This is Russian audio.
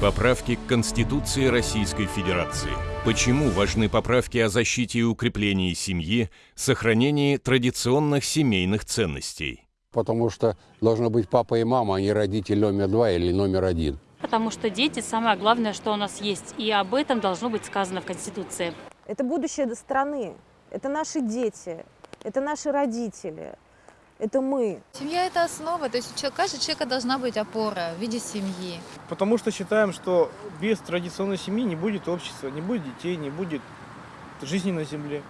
Поправки к Конституции Российской Федерации. Почему важны поправки о защите и укреплении семьи, сохранении традиционных семейных ценностей? Потому что должно быть папа и мама, а не родитель номер два или номер один. Потому что дети – самое главное, что у нас есть. И об этом должно быть сказано в Конституции. Это будущее страны, это наши дети, это наши родители, это мы. Семья – это основа, то есть у каждого человека должна быть опора в виде семьи. Потому что считаем, что без традиционной семьи не будет общества, не будет детей, не будет жизни на земле.